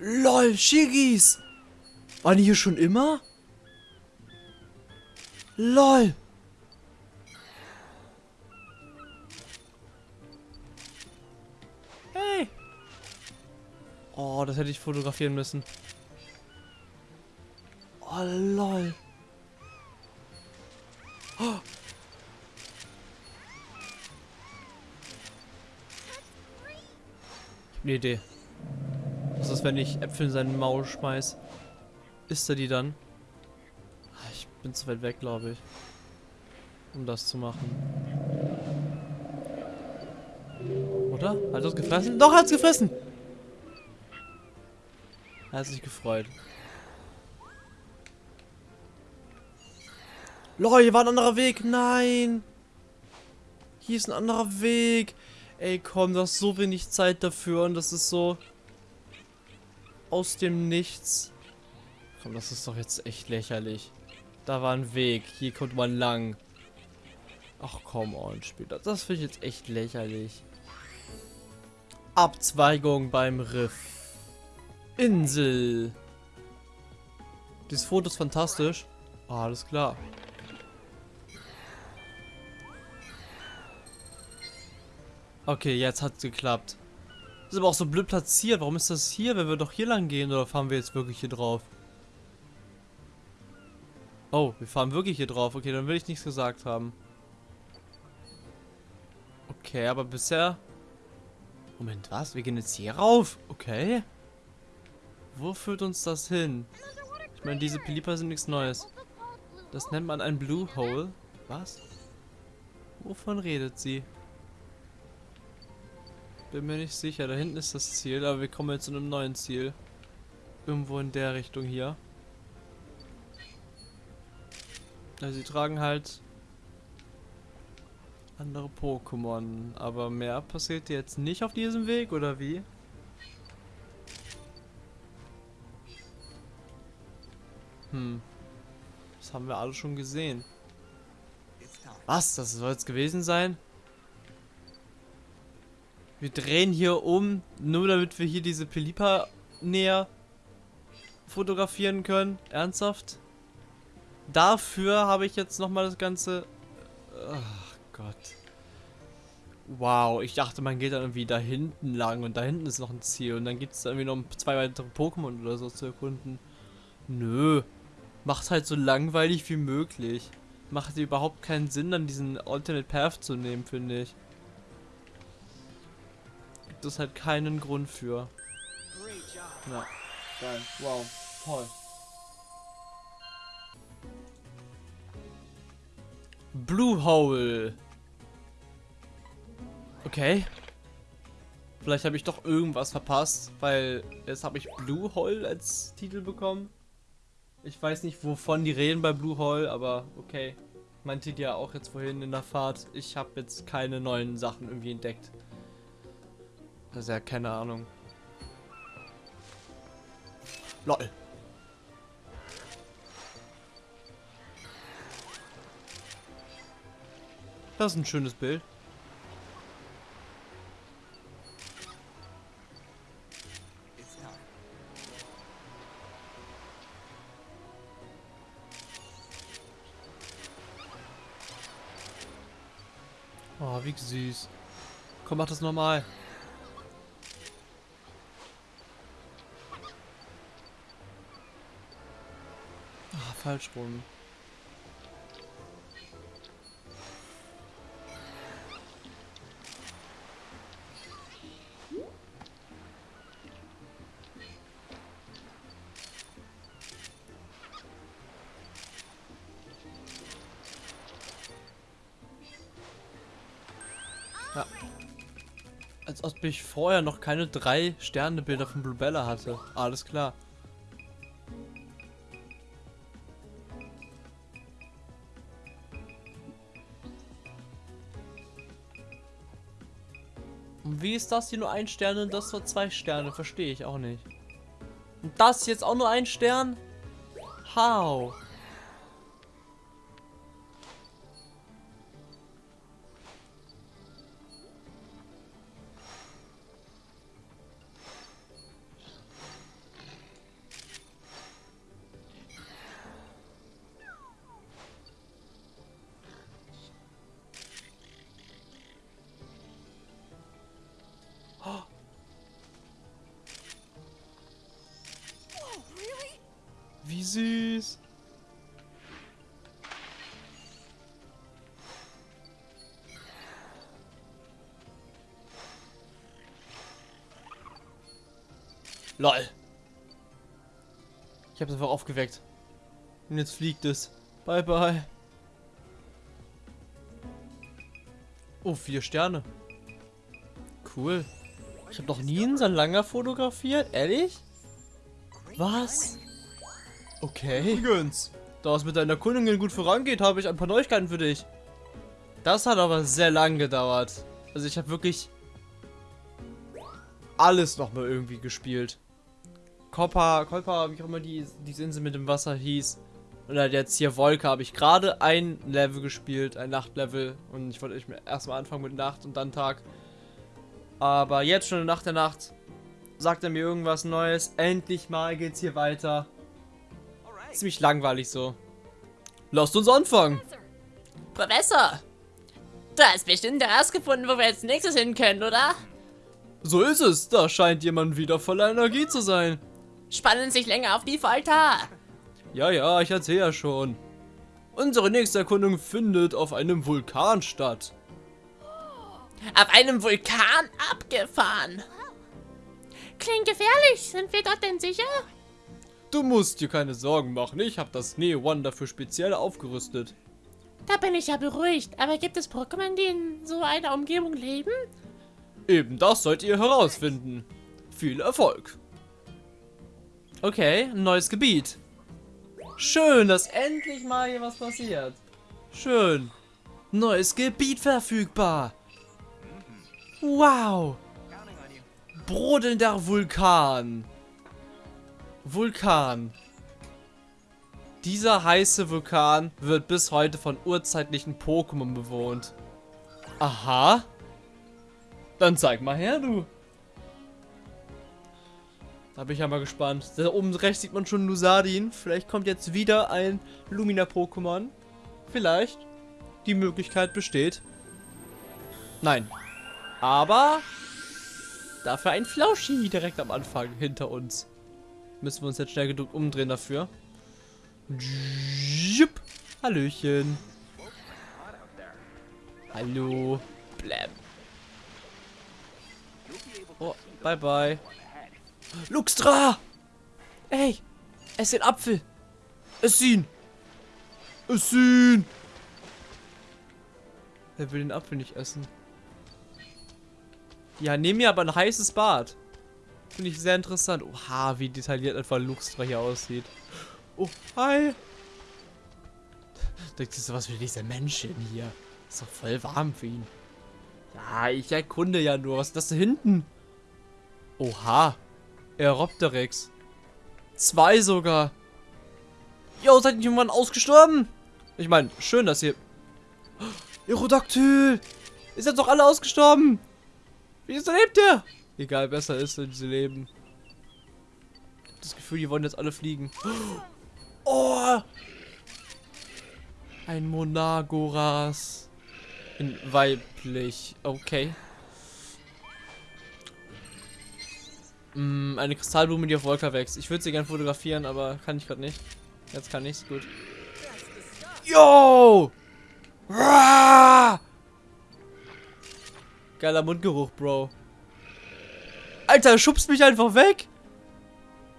LOL, Shigis! Waren die hier schon immer? LOL! Hey! Oh, das hätte ich fotografieren müssen. Oh, lol. Oh. Ich hab eine Idee. Was ist, wenn ich Äpfel in seinen Maul schmeiß? Isst er die dann? Ah, Ich bin zu weit weg, glaube ich. Um das zu machen. Oder? Hat er es gefressen? Doch, hat es gefressen! Er hat sich gefreut. Lol, hier war ein anderer Weg. Nein! Hier ist ein anderer Weg. Ey, komm, du hast so wenig Zeit dafür und das ist so aus dem Nichts. Komm, das ist doch jetzt echt lächerlich. Da war ein Weg. Hier kommt man lang. Ach komm on, später. Das finde ich jetzt echt lächerlich. Abzweigung beim Riff. Insel. Dieses Foto ist fantastisch. Ah, alles klar. Okay, jetzt hat's geklappt. Das ist aber auch so blöd platziert. Warum ist das hier, wenn wir doch hier lang gehen? Oder fahren wir jetzt wirklich hier drauf? Oh, wir fahren wirklich hier drauf. Okay, dann will ich nichts gesagt haben. Okay, aber bisher... Moment, was? Wir gehen jetzt hier rauf? Okay. Wo führt uns das hin? Ich meine, diese Pelipa sind nichts Neues. Das nennt man ein Blue Hole. Was? Wovon redet sie? Bin mir nicht sicher. Da hinten ist das Ziel, aber wir kommen jetzt zu einem neuen Ziel. Irgendwo in der Richtung hier. Also sie tragen halt andere Pokémon. Aber mehr passiert jetzt nicht auf diesem Weg, oder wie? Hm. Das haben wir alle schon gesehen. Was? Das soll jetzt gewesen sein? Wir drehen hier um, nur damit wir hier diese Pelipa näher fotografieren können. Ernsthaft? Dafür habe ich jetzt nochmal das Ganze... Ach Gott. Wow, ich dachte, man geht dann irgendwie da hinten lang und da hinten ist noch ein Ziel und dann gibt es irgendwie noch zwei weitere Pokémon oder so zu erkunden. Nö. Macht halt so langweilig wie möglich. Macht überhaupt keinen Sinn, dann diesen Alternate Path zu nehmen, finde ich. Gibt es halt keinen Grund für. Ja, geil. Wow, toll. Blue Hole. Okay. Vielleicht habe ich doch irgendwas verpasst, weil jetzt habe ich Blue Hole als Titel bekommen. Ich weiß nicht, wovon die reden bei Blue Hole, aber okay. Meinte die ja auch jetzt vorhin in der Fahrt. Ich habe jetzt keine neuen Sachen irgendwie entdeckt. Also ja, keine Ahnung. LOL. Das ist ein schönes Bild. Oh, wie süß. Komm, mach das nochmal. Falsch rum. Ja. Als ob ich vorher noch keine drei Sternebilder von Bluebella hatte. Alles klar. Wie ist das hier nur ein Stern und das nur zwei Sterne? Verstehe ich auch nicht. Und das jetzt auch nur ein Stern? How? LOL. Ich habe es einfach aufgeweckt. Und jetzt fliegt es. Bye, bye. Oh, vier Sterne. Cool. Ich habe noch nie einen Salanger fotografiert. Ehrlich? Was? Okay. Übrigens, da es mit deiner Erkundungen gut vorangeht, habe ich ein paar Neuigkeiten für dich. Das hat aber sehr lang gedauert. Also ich habe wirklich alles nochmal irgendwie gespielt. Koppa, Kolpa, wie auch immer die, diese Insel mit dem Wasser hieß. Oder jetzt hier Wolke habe ich gerade ein Level gespielt, ein Nachtlevel. Und ich wollte erstmal anfangen mit Nacht und dann Tag. Aber jetzt schon nach der Nacht sagt er mir irgendwas Neues. Endlich mal geht's hier weiter. Ziemlich langweilig so. Lasst uns anfangen. Professor, du hast bestimmt herausgefunden, wo wir als nächstes hin können, oder? So ist es. Da scheint jemand wieder voller Energie zu sein. Spannen sich länger auf die Folter. Ja, ja, ich erzähle ja schon. Unsere nächste Erkundung findet auf einem Vulkan statt. Auf einem Vulkan abgefahren. Klingt gefährlich. Sind wir dort denn sicher? Du musst dir keine Sorgen machen. Ich habe das Neo One dafür speziell aufgerüstet. Da bin ich ja beruhigt. Aber gibt es Pokémon, die in so einer Umgebung leben? Eben das sollt ihr herausfinden. Viel Erfolg. Okay, neues Gebiet. Schön, dass endlich mal hier was passiert. Schön. Neues Gebiet verfügbar. Wow. Brodelnder Vulkan. Vulkan. Dieser heiße Vulkan wird bis heute von urzeitlichen Pokémon bewohnt. Aha. Dann zeig mal her, du. Da bin ich ja mal gespannt. Da oben rechts sieht man schon Lusadin. Vielleicht kommt jetzt wieder ein Lumina-Pokémon. Vielleicht. Die Möglichkeit besteht. Nein. Aber dafür ein Flauschi direkt am Anfang hinter uns. Müssen wir uns jetzt schnell genug umdrehen dafür. Jupp. Hallöchen. Hallo. Blam. Oh, bye bye. Luxtra! Ey, ess den Apfel. Ess ihn. Ess ihn. Er will den Apfel nicht essen. Ja, nehm mir aber ein heißes Bad. Finde ich sehr interessant. Oha, wie detailliert einfach Luxtra hier aussieht. Oh, hi. Denkst du, was für dieser Mensch hier? Ist doch voll warm für ihn. Ja, ich erkunde ja nur. Was ist das da hinten? Oha. Aeropteryx. Zwei sogar. Jo, seid ihr irgendwann ausgestorben? Ich meine, schön, dass ihr... Aerodactyl! Ihr seid doch alle ausgestorben! Wieso lebt ihr? Egal, besser ist, wenn sie leben. Das Gefühl, die wollen jetzt alle fliegen. Oh! Ein Monagoras. In weiblich. Okay. Mm, eine Kristallblume, die auf Wolker wächst. Ich würde sie gerne fotografieren, aber kann ich gerade nicht. Jetzt kann ich's, gut. Yo! Geiler Mundgeruch, Bro. Alter, er schubst mich einfach weg.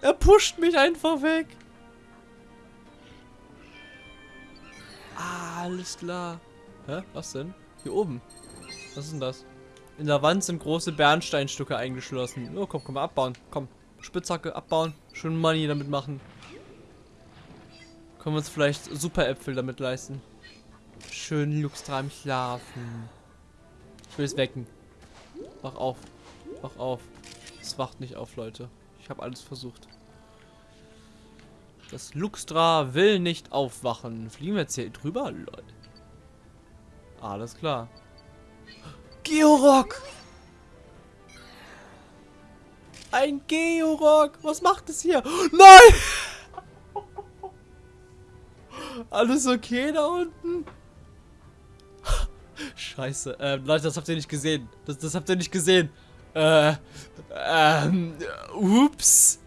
Er pusht mich einfach weg. Ah, alles klar. Hä? Was denn? Hier oben. Was ist denn das? In der Wand sind große Bernsteinstücke eingeschlossen. Oh, komm, komm abbauen. Komm, Spitzhacke abbauen. Schön Money damit machen. Können wir uns vielleicht Superäpfel damit leisten. Schön Luxtra im Schlafen. Ich will es wecken. Wach auf. Wach auf. Es wacht nicht auf, Leute. Ich habe alles versucht. Das Luxtra will nicht aufwachen. Fliegen wir jetzt hier drüber? Leute. Alles klar. Georock! Ein Georock! Was macht es hier? Nein! Alles okay da unten? Scheiße. Ähm, Leute, das habt ihr nicht gesehen. Das, das habt ihr nicht gesehen. Äh, ähm, ups.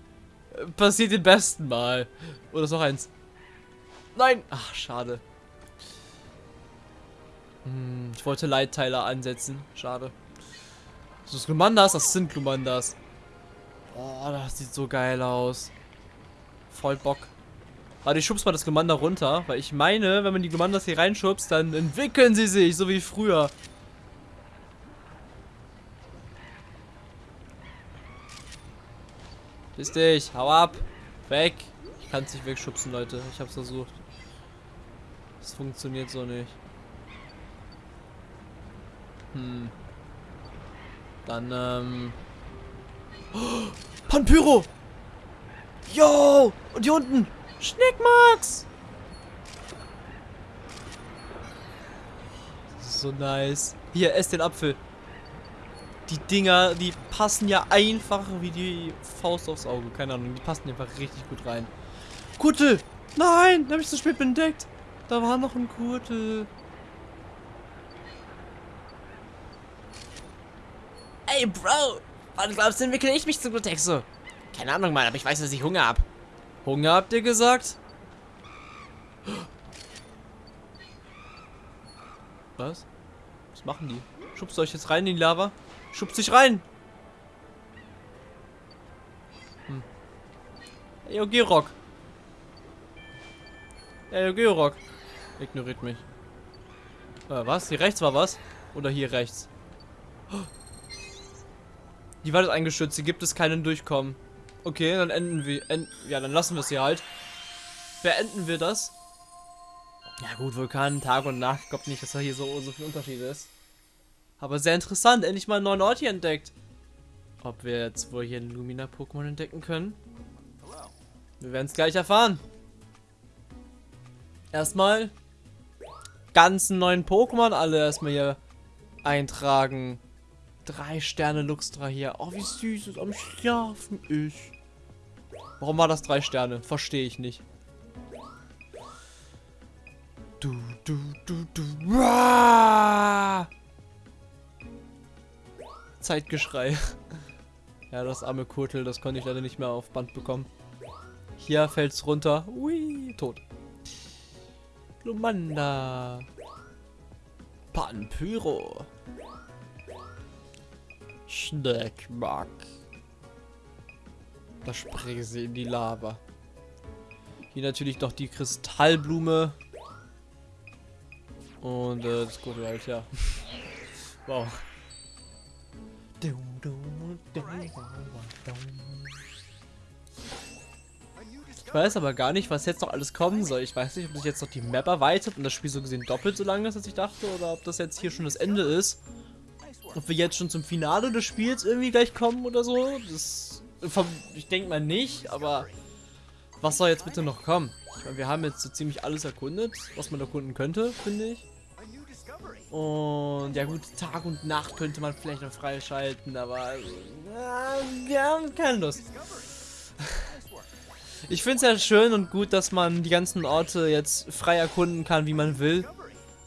Passiert den besten Mal. Oder ist noch eins? Nein! Ach, schade. Hm, ich wollte Leitteiler ansetzen. Schade. Das ist Glumandas? Das sind Glumandas. Oh, das sieht so geil aus. Voll Bock. Warte, ich schub's mal das Glumanda runter, weil ich meine, wenn man die Glumandas hier reinschubst, dann entwickeln sie sich, so wie früher. Piss dich, hau ab. Weg. Ich kann es nicht wegschubsen, Leute. Ich hab's versucht. Das funktioniert so nicht. Hm. Dann, ähm... Oh, Panpyro! Yo! Und hier unten! Schnickmax! So nice. Hier, ess den Apfel. Die Dinger, die passen ja einfach wie die Faust aufs Auge. Keine Ahnung, die passen einfach richtig gut rein. Kutel! Nein! Da habe ich zu spät entdeckt. Da war noch ein Kutel. Bro! Wann glaubst du, entwickle ich mich zu Glutexo? Keine Ahnung, Mann, aber ich weiß, dass ich Hunger hab. Hunger habt ihr gesagt? Was? Was machen die? Schubst euch jetzt rein in die Lava? Schubst dich rein! Hm. Ey, Gerock. Ey, Gerock. Ignoriert mich. Äh, was? Hier rechts war was? Oder hier rechts? Die Wand ist eingestürzt, hier gibt es keinen Durchkommen. Okay, dann enden wir. End, ja, dann lassen wir es hier halt. Beenden wir das. Ja gut, Vulkan, Tag und Nacht. Ich glaube nicht, dass da hier so, so viel Unterschied ist. Aber sehr interessant. Endlich mal einen neuen Ort hier entdeckt. Ob wir jetzt wohl hier einen Lumina-Pokémon entdecken können? Wir werden es gleich erfahren. Erstmal ganzen neuen Pokémon alle erstmal hier eintragen. Drei Sterne Luxtra hier. Oh, wie süß es am Schlafen ist. Warum war das drei Sterne? Verstehe ich nicht. Du, du, du, du. Uah! Zeitgeschrei. Ja, das arme Kurtel, das konnte ich leider nicht mehr auf Band bekommen. Hier fällt's runter. Ui, tot. Lumanda. Panpyro. Schneckmack. Da springen sie in die Lava. Hier natürlich noch die Kristallblume. Und äh, das gute halt, ja. wow. Ich weiß aber gar nicht, was jetzt noch alles kommen soll. Ich weiß nicht, ob sich jetzt noch die Map erweitert und das Spiel so gesehen doppelt so lang ist, als ich dachte, oder ob das jetzt hier schon das Ende ist. Ob wir jetzt schon zum Finale des Spiels irgendwie gleich kommen oder so. Das, ich denke mal nicht, aber was soll jetzt bitte noch kommen? Ich meine, wir haben jetzt so ziemlich alles erkundet, was man erkunden könnte, finde ich. Und ja gut, Tag und Nacht könnte man vielleicht noch freischalten, aber äh, wir haben keine Lust. Ich finde es ja schön und gut, dass man die ganzen Orte jetzt frei erkunden kann, wie man will.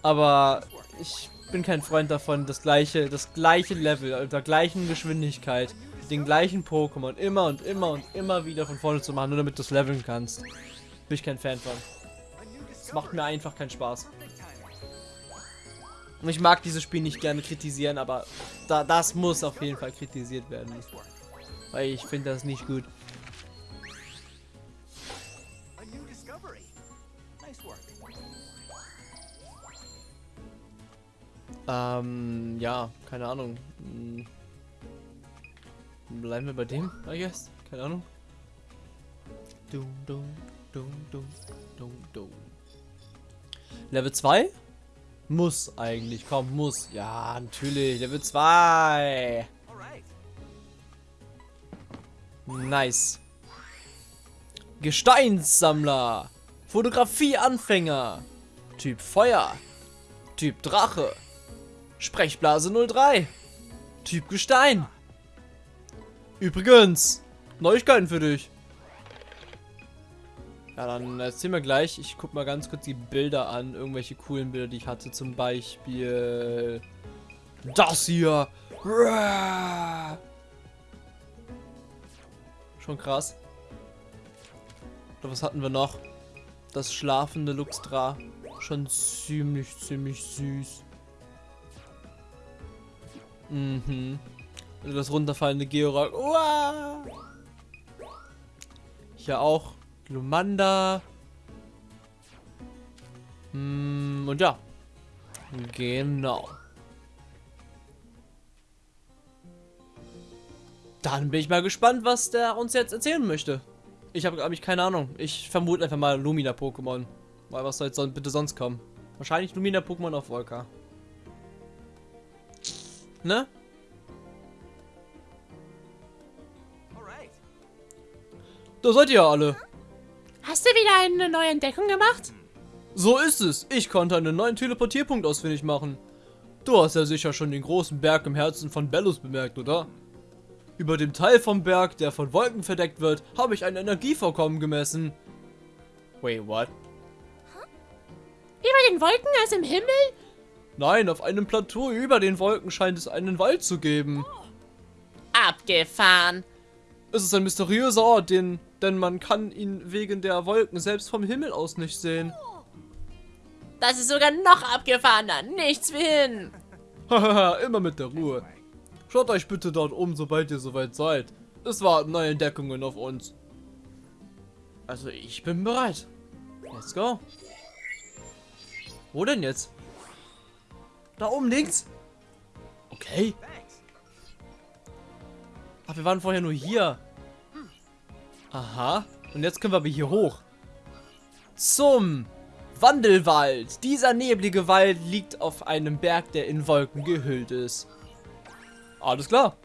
Aber ich bin kein Freund davon, das gleiche, das gleiche Level, mit der gleichen Geschwindigkeit, den gleichen Pokémon immer und immer und immer wieder von vorne zu machen, nur damit du es leveln kannst. Bin ich kein Fan von. Es macht mir einfach keinen Spaß. Und ich mag dieses Spiel nicht gerne kritisieren, aber da, das muss auf jeden Fall kritisiert werden. Weil ich finde das nicht gut. Ähm, ja, keine Ahnung. Hm. Bleiben wir bei dem, I guess. Keine Ahnung. Dum, dum, dum, dum, dum, dum. Level 2? Muss eigentlich, komm, muss. Ja, natürlich, Level 2. Nice. Gesteinssammler. Fotografieanfänger. Typ Feuer. Typ Drache. Sprechblase 03. Typ Gestein. Übrigens, Neuigkeiten für dich. Ja, dann erzähl mir gleich. Ich guck mal ganz kurz die Bilder an. Irgendwelche coolen Bilder, die ich hatte. Zum Beispiel... Das hier. Schon krass. Oder was hatten wir noch? Das schlafende Luxtra. Schon ziemlich, ziemlich süß. Mhm. Also das runterfallende Georak. Uah! Hier auch Lumanda. Mm, und ja. Genau. Dann bin ich mal gespannt, was der uns jetzt erzählen möchte. Ich habe, glaube ich, keine Ahnung. Ich vermute einfach mal Lumina-Pokémon. Weil was soll jetzt bitte sonst kommen? Wahrscheinlich Lumina-Pokémon auf Volker ne? Da seid ihr alle. Hast du wieder eine neue Entdeckung gemacht? So ist es. Ich konnte einen neuen Teleportierpunkt ausfindig machen. Du hast ja sicher schon den großen Berg im Herzen von Bellus bemerkt, oder? Über dem Teil vom Berg, der von Wolken verdeckt wird, habe ich ein Energievorkommen gemessen. Wait, what? Über den Wolken, also im Himmel? Nein, auf einem Plateau über den Wolken scheint es einen Wald zu geben. Abgefahren. Es ist ein mysteriöser Ort, den, denn man kann ihn wegen der Wolken selbst vom Himmel aus nicht sehen. Das ist sogar noch abgefahrener. Nichts wie hin. Hahaha, immer mit der Ruhe. Schaut euch bitte dort um, sobald ihr soweit seid. Es warten neue Entdeckungen auf uns. Also ich bin bereit. Let's go. Wo denn jetzt? Da oben links. Okay. Ach, wir waren vorher nur hier. Aha. Und jetzt können wir aber hier hoch. Zum Wandelwald. Dieser neblige Wald liegt auf einem Berg, der in Wolken gehüllt ist. Alles klar.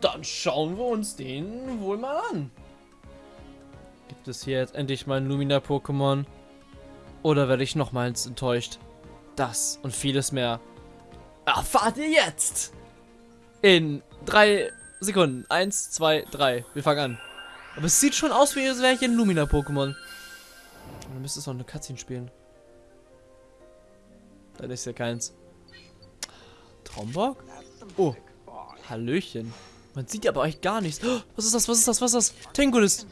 Dann schauen wir uns den wohl mal an. Gibt es hier jetzt endlich mal ein Lumina-Pokémon? Oder werde ich nochmals enttäuscht? Das und vieles mehr erfahrt ihr jetzt. In drei Sekunden. Eins, zwei, drei. Wir fangen an. Aber es sieht schon aus, wie wäre ich ein Lumina-Pokémon. Dann müsste es noch eine Cutscene spielen. Dann ist ja keins. Trombok? Oh. Hallöchen. Man sieht aber euch gar nichts. Oh, was ist das? Was ist das? Was ist das? Tingulis.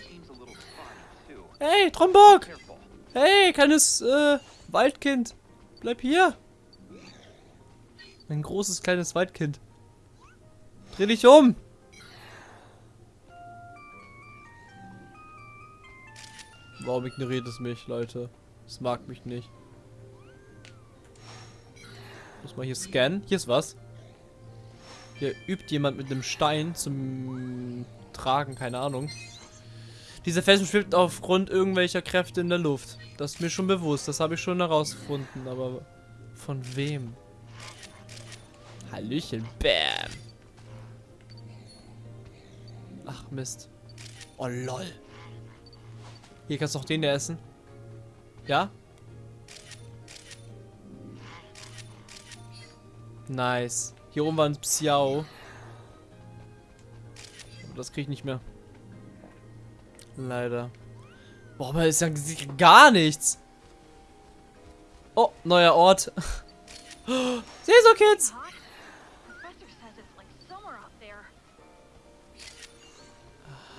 Hey, Trombok! Hey, kleines äh, Waldkind. Bleib hier. Ein großes kleines Waldkind. Dreh dich um! Warum ignoriert es mich, Leute? Es mag mich nicht. Muss mal hier scannen. Hier ist was. Hier übt jemand mit einem Stein zum Tragen, keine Ahnung. Dieser Felsen schwebt aufgrund irgendwelcher Kräfte in der Luft. Das ist mir schon bewusst, das habe ich schon herausgefunden, aber von wem? Hallöchen. Bam. Ach, Mist. Oh, lol. Hier kannst du auch den da essen. Ja? Nice. Hier oben war ein Psiao. Das krieg ich nicht mehr. Leider. Boah, man ist ja gar nichts. Oh, neuer Ort. Seso Kids.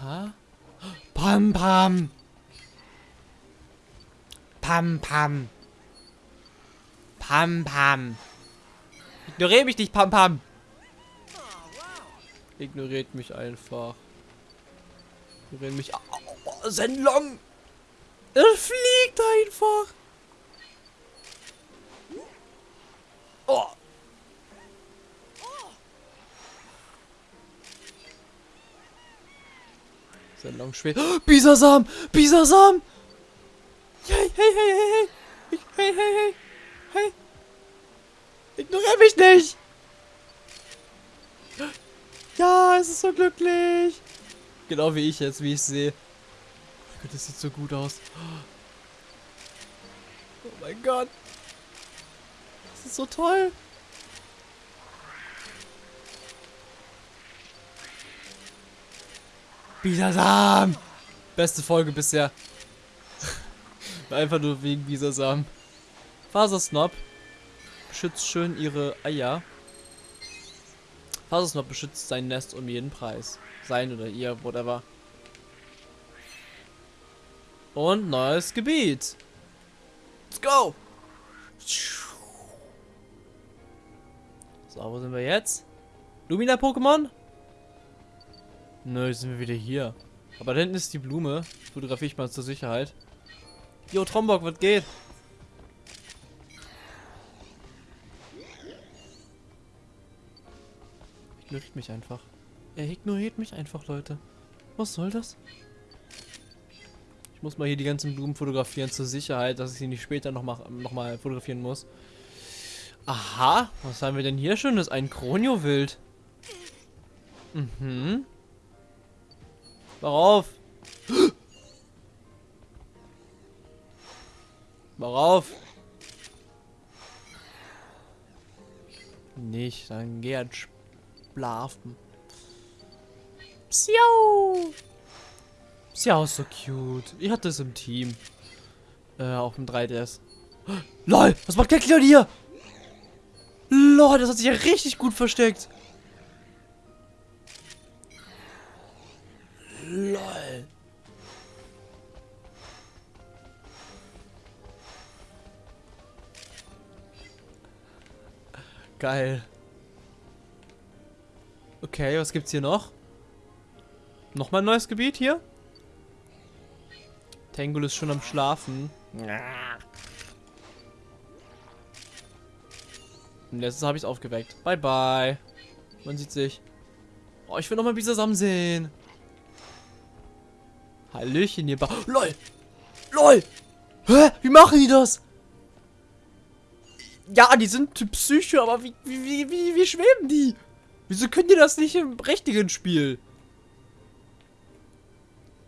Pampa? Pam Pam! Pam Pam! Pam Pam! Ignoriere mich nicht, Pam Pam! Ignoriert mich einfach. Ignoriert mich. Oh, oh, oh, Senlong! Er fliegt einfach! Sein Longschwert. Oh, Bisasam! Bisasam! Hey, hey, hey, hey, hey! Hey, hey, hey! Hey! Ignoriere mich nicht! Ja, es ist so glücklich! Genau wie ich jetzt, wie ich sehe. Oh mein Gott, das sieht so gut aus. Oh mein Gott! Das ist so toll! Bisasam! Beste Folge bisher. Einfach nur wegen Bisasam. Fasersnob beschützt schön ihre Eier. Fasersnob beschützt sein Nest um jeden Preis. Sein oder ihr, whatever. Und neues Gebiet. Let's go! So, wo sind wir jetzt? Lumina-Pokémon? Nö, sind wir wieder hier. Aber da hinten ist die Blume. Fotografiere ich mal zur Sicherheit. Jo, Trombok, was geht? Ignoriert mich einfach. Er ignoriert mich einfach, Leute. Was soll das? Ich muss mal hier die ganzen Blumen fotografieren zur Sicherheit, dass ich sie nicht später noch mal, noch mal fotografieren muss. Aha, was haben wir denn hier schönes? Ein Kronio-Wild. Mhm. Worauf? Worauf? Nicht, dann geh halt schlafen. Psiau! Psiau ist so cute. Ich hatte es im Team. Äh, auf dem 3DS. LOL, was macht der Kleon hier? LOL, das hat sich ja richtig gut versteckt. Geil. Okay, was gibt's hier noch? Nochmal ein neues Gebiet hier? Tangul ist schon am Schlafen. Und letztes habe ich es aufgeweckt. Bye bye. Man sieht sich. Oh, ich will nochmal Bisasam sehen. Hallöchen, ihr ba LOL! LOL! Hä? Wie machen die das? Ja, die sind Psycho, aber wie, wie, wie, wie, schweben die? Wieso können die das nicht im richtigen Spiel?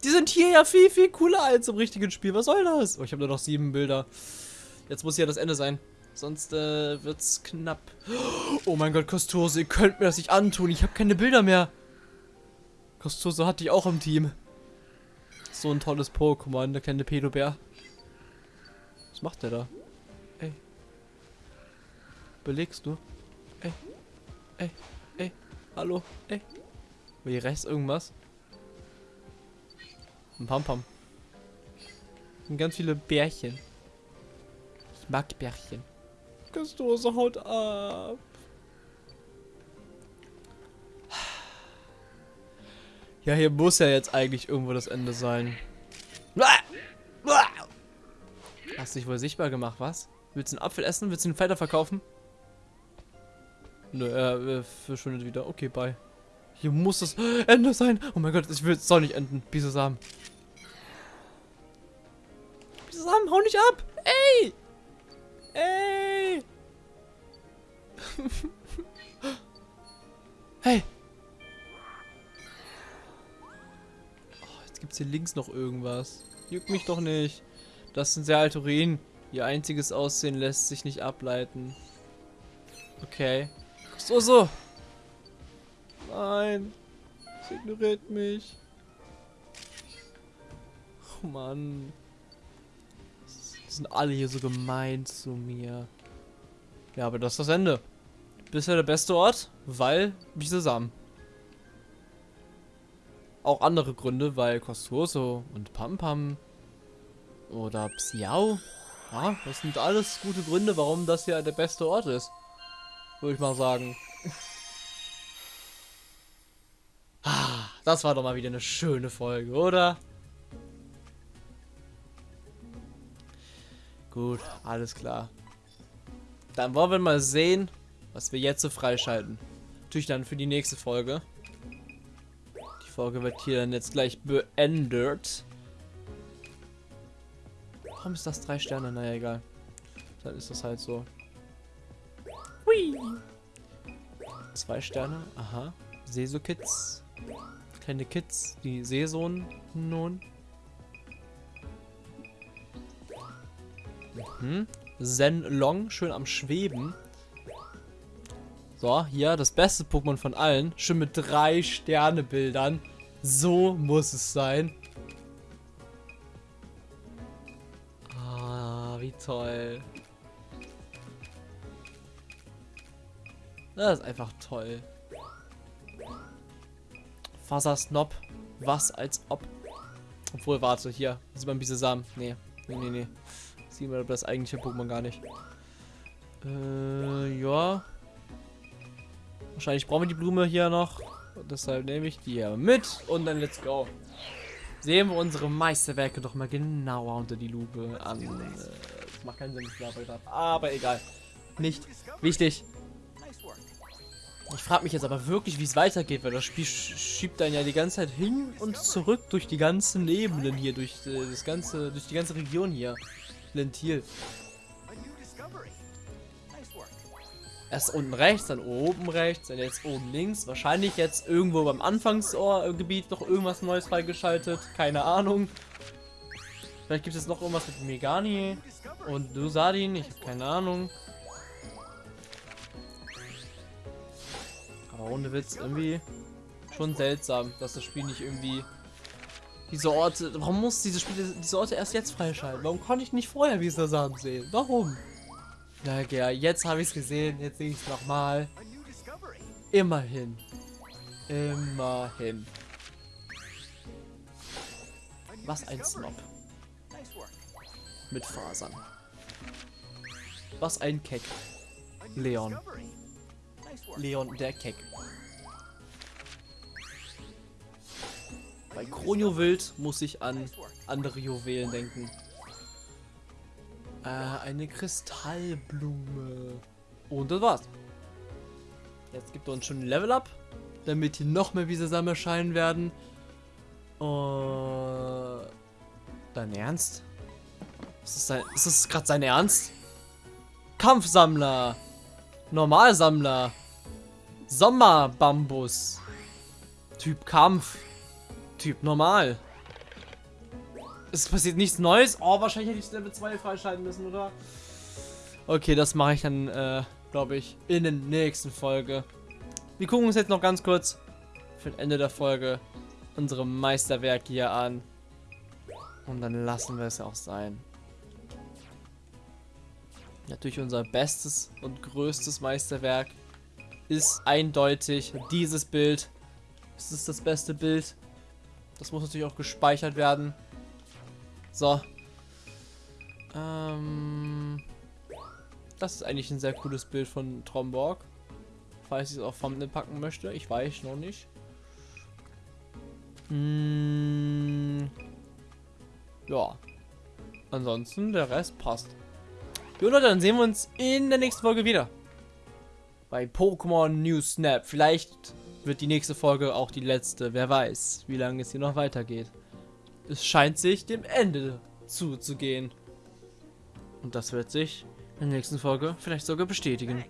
Die sind hier ja viel, viel cooler als im richtigen Spiel. Was soll das? Oh, ich habe nur noch sieben Bilder. Jetzt muss ja das Ende sein. Sonst äh, wird's knapp. Oh mein Gott, Kostose, ihr könnt mir das nicht antun. Ich habe keine Bilder mehr. Kostose hatte ich auch im Team. So ein tolles Pokémon, der kleine Pedobär. Was macht der da? Belegst du? Ey. Ey. Ey. Hallo. Ey. War hier rechts irgendwas? Ein Pam-Pam. Und ganz viele Bärchen. Ich mag Bärchen. Kostose haut ab. Ja, hier muss ja jetzt eigentlich irgendwo das Ende sein. Hast dich wohl sichtbar gemacht, was? Willst du einen Apfel essen? Willst du einen weiter verkaufen? Nö, er äh, verschwindet wieder. Okay, bye. Hier muss das Ende sein. Oh mein Gott, ich will es soll nicht enden. Bisasam. Bisasam, hau nicht ab. Ey! Ey! hey! Jetzt gibt es hier links noch irgendwas. Juckt mich doch nicht. Das sind sehr alte Ruinen. Ihr einziges Aussehen lässt sich nicht ableiten. Okay. So, so. Nein. Es ignoriert mich. Oh Mann. Die sind alle hier so gemein zu mir. Ja, aber das ist das Ende. Bisher der beste Ort, weil zusammen auch andere Gründe, weil Costoso und Pam Pam oder Psiao, ja, das sind alles gute Gründe, warum das hier der beste Ort ist. Würde ich mal sagen. Ah, das war doch mal wieder eine schöne Folge, oder? Gut, alles klar. Dann wollen wir mal sehen, was wir jetzt so freischalten. Natürlich dann für die nächste Folge. Folge wird hier dann jetzt gleich beendet. Warum ist das drei Sterne? Naja, egal. Dann ist das halt so. Hui. Zwei Sterne. Aha. Seso-Kids. Kleine Kids. Die Seesohn nun. Mhm. Zen Long. Schön am Schweben. So, hier das beste Pokémon von allen. Schon mit drei Sterne-Bildern. So muss es sein. Ah, wie toll. Das ist einfach toll. Faser Snob. Was als ob. Obwohl, warte, hier. Sieht man Bisasam? Nee. Nee, nee, nee. Sieht man das eigentliche Pokémon gar nicht. Äh, ja. Wahrscheinlich brauchen wir die Blume hier noch. Und deshalb nehme ich die hier mit und dann let's go. Sehen wir unsere Meisterwerke doch mal genauer unter die Lupe an. Äh, das macht keinen Sinn, ich glaube. Aber egal. Nicht wichtig. Ich frage mich jetzt aber wirklich, wie es weitergeht, weil das Spiel schiebt dann ja die ganze Zeit hin und zurück durch die ganzen Ebenen hier, durch äh, das ganze, durch die ganze Region hier. Lentil. Erst unten rechts, dann oben rechts, dann jetzt oben links. Wahrscheinlich jetzt irgendwo beim Anfangsgebiet noch irgendwas Neues freigeschaltet. Keine Ahnung. Vielleicht gibt es noch irgendwas mit Megani und Dusadin. Ich habe keine Ahnung. Ohne Witz, irgendwie schon seltsam, dass das Spiel nicht irgendwie diese Orte. Warum muss diese Spiele diese Orte erst jetzt freischalten? Warum konnte ich nicht vorher Visasam sehen? Warum? Na ja, jetzt habe ich es gesehen, jetzt sehe ich es nochmal. Immerhin. Immerhin. Was ein Snob. Mit Fasern. Was ein Keck. Leon. Leon der Keck. Bei Kronio Wild muss ich an andere Juwelen denken. Äh, eine Kristallblume. Und das war's. Jetzt gibt er uns schon ein Level Up, damit hier noch mehr Wiese erscheinen werden. Uh, dein Ernst? Ist das, das gerade sein Ernst? Kampfsammler. Normalsammler. Sommerbambus. Typ Kampf. Typ normal. Es passiert nichts Neues. Oh, wahrscheinlich hätte ich Level 2 freischalten müssen, oder? Okay, das mache ich dann, äh, glaube ich, in der nächsten Folge. Wir gucken uns jetzt noch ganz kurz für das Ende der Folge unsere Meisterwerke hier an. Und dann lassen wir es auch sein. Natürlich unser bestes und größtes Meisterwerk ist eindeutig dieses Bild. Es ist das beste Bild. Das muss natürlich auch gespeichert werden. So. Ähm, das ist eigentlich ein sehr cooles Bild von Tromborg. Falls ich es auf Thumbnail packen möchte. Ich weiß noch nicht. Hm, ja. Ansonsten, der Rest passt. Jo Leute, dann sehen wir uns in der nächsten Folge wieder. Bei Pokémon News Snap. Vielleicht wird die nächste Folge auch die letzte. Wer weiß, wie lange es hier noch weitergeht. Es scheint sich dem Ende zuzugehen. Und das wird sich in der nächsten Folge vielleicht sogar bestätigen.